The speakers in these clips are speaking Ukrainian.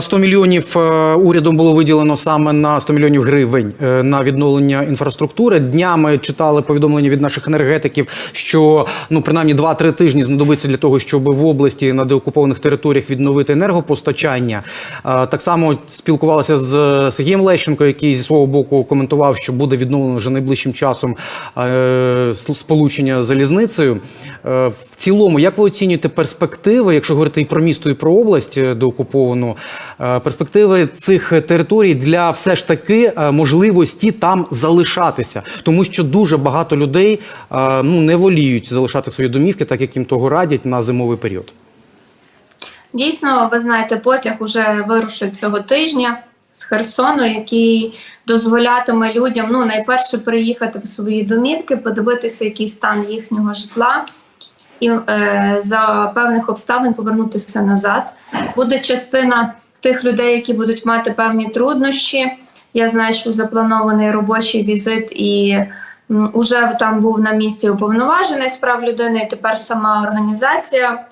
100 мільйонів е, урядом було виділено саме на 100 мільйонів гривень е, на відновлення інфраструктури. Днями читали повідомлення від наших енергетиків, що ну принаймні 2-3 тижні знадобиться для того, щоб в області на деокупованих територіях відновити енергопостачання. Е, Так само спілкувалися з Сергієм Лещенко, який зі свого боку коментував, що буде відновлено вже найближчим часом сполучення залізницею. В цілому, як ви оцінюєте перспективи, якщо говорити і про місто, і про область деокуповану, перспективи цих територій для все ж таки е, можливості там залишатися, тому що дуже багато людей е, ну не воліють залишати свої домівки, так як їм того радять на зимовий період. Дійсно, ви знаєте, потяг уже вирушить цього тижня з Херсону, який дозволятиме людям ну найперше приїхати в свої домівки, подивитися, який стан їхнього житла, і е, за певних обставин повернутися назад. Буде частина тих людей, які будуть мати певні труднощі. Я знаю, що запланований робочий візит і. м, Уже там був на місці уповноважений з прав людини, і тепер сама організація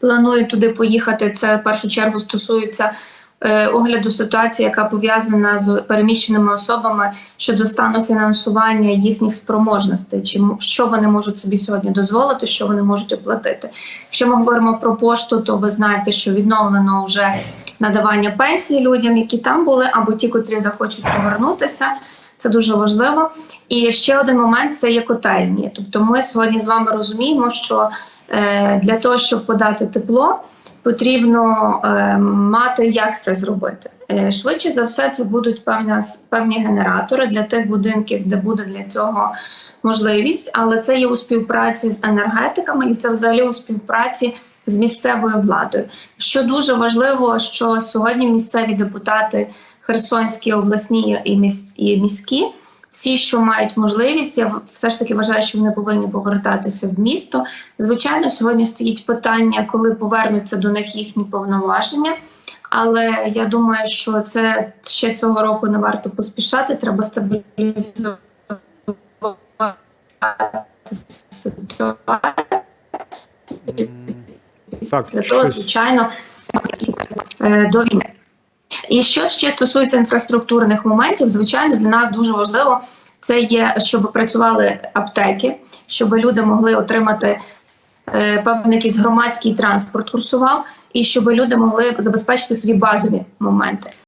планує туди поїхати. Це в першу чергу стосується е, огляду ситуації, яка пов'язана з переміщеними особами щодо стану фінансування їхніх спроможностей, чи що вони можуть собі сьогодні дозволити, що вони можуть оплатити. Якщо ми говоримо про пошту, то ви знаєте, що відновлено вже надавання пенсії людям, які там були, або ті, котрі захочуть повернутися. Це дуже важливо. І ще один момент це є котельні. Тобто, ми сьогодні з вами розуміємо, що е, для того, щоб подати тепло, потрібно е, мати як це зробити. Е, швидше за все, це будуть певна, певні генератори для тих будинків, де буде для цього можливість, але це є у співпраці з енергетиками, і це взагалі у співпраці з місцевою владою. Що дуже важливо, що сьогодні місцеві депутати Херсонські, обласні і міські. Всі, що мають можливість, я все ж таки вважаю, що вони повинні повертатися в місто. Звичайно, сьогодні стоїть питання, коли повернуться до них їхні повноваження. Але я думаю, що це ще цього року не варто поспішати. Треба стабілізувати ситуацію. Так, Для того, звичайно, е, до війни. І що ще стосується інфраструктурних моментів, звичайно, для нас дуже важливо це є, щоб працювали аптеки, щоб люди могли отримати е, певний якийсь громадський транспорт курсував, і щоб люди могли забезпечити собі базові моменти.